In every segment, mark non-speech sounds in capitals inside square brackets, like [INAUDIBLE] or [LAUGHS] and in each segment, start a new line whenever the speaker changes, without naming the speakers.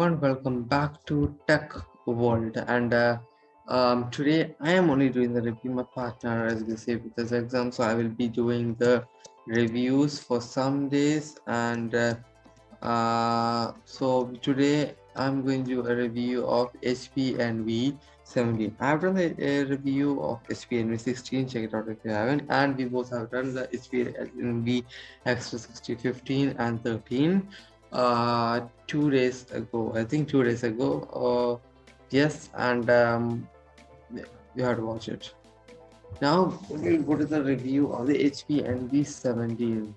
everyone welcome back to tech world. And uh, um, today i am only doing the review. My partner as you say with this exam so i will be doing the reviews for some days and uh, uh, so today i'm going to do a review of hp envy 17 i've done a, review of hp envy 16 check it out if you haven't. And we both have done the hp envy x360 15 and 13 uh two days ago. I think two days ago uh yes and um you have to watch it. Now we'll go to the review of the hp envy 17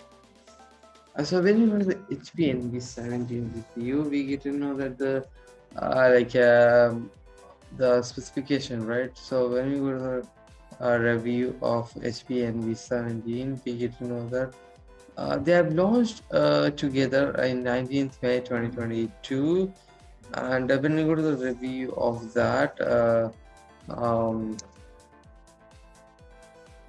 uh, so when you go to the hp envy 17 review we get to know that the uh, like um, the specification right? So when we go to the uh, review of hp envy 17 we get to know that uh, they have launched uh, together in 19th May 2022 and uh, when we go to the review of that um,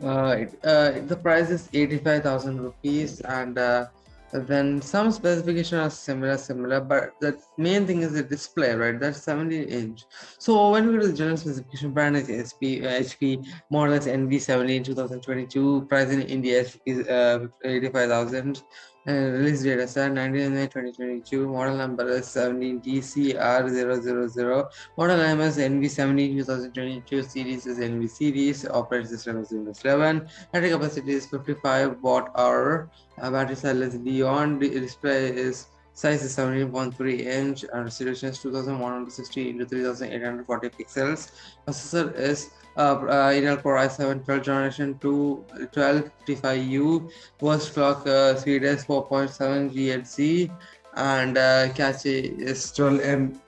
uh, it, uh, the price is 85,000 rupees and uh, then some specification are similar similar but the main thing is the display right? That's 17 inch. So when we go to the general specification brand is SP, hp more or less Envy 17 2022 price in india is uh, 85000 and release date is 19 May 2022. Model number is 17 TCR000. Model is Envy 17 2022. Series is Envy series. Operating system is Windows 11. Battery capacity is 55 watt hour. Uh, battery cell is beyond. Display is size is 17.3 inch and resolution is 2160 into 3840 pixels. Processor is uh, Intel Core i7 12th generation 2 1255U burst clock uh, speed is 4.7 GHz and uh, cache is 12 M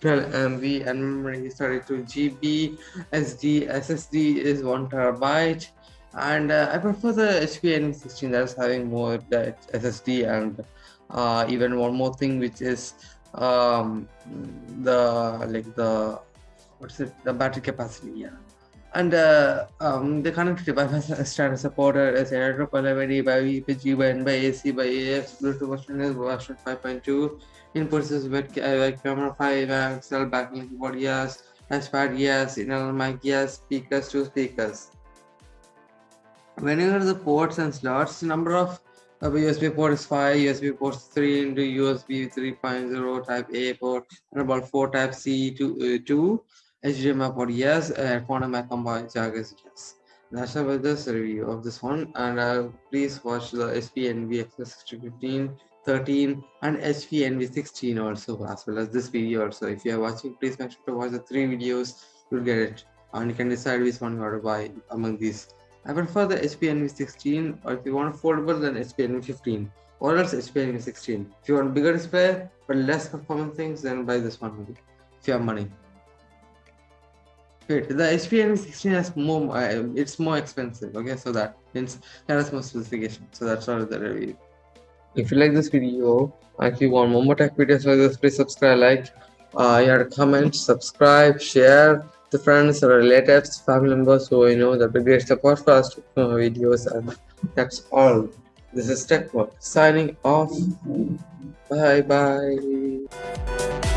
12 MB and memory is 32 GB SD SSD is 1 terabyte and uh, I prefer the HP Envy16 that is having more SSD and uh, even one more thing which is um, the like the what's it the battery capacity yeah and uh, um, the [LAUGHS] connectivity by standard supported as Aero Calamity by VPG by N by AC by AF Bluetooth version is version 5.2 inputs is with uh, camera 5 XL backlink keyboard yes touchpad yes internal mic yes speakers two speakers. Whenever the ports and slots number of uh, USB port is 5 USB ports 3 into USB 3.0 type A port and about 4 type C to uh, 2 HDMI port yes, uh, quantum combined charges yes. That's about this review of this one and uh, please watch the HP Envy X615 13 and HP Envy 16 also as well as this video also. If you are watching please make sure to watch the three videos. You'll get it. And you can decide which one you want to buy among these. I prefer the HP Envy 16 or if you want foldable then HP Envy 15 or else HP Envy 16 if you want bigger display but less performance things then buy this one if you have money Wait, the HP Envy 16 has more, uh, it's more expensive, okay? So that means that has more specification. So that's all the review. If you like this video, if you want more tech videos like this, please subscribe, like, uh, you have to comment, subscribe, share to friends, or relatives, family members who you know that will get the podcast uh, videos, and that's all. This is Tech World signing off. Bye bye.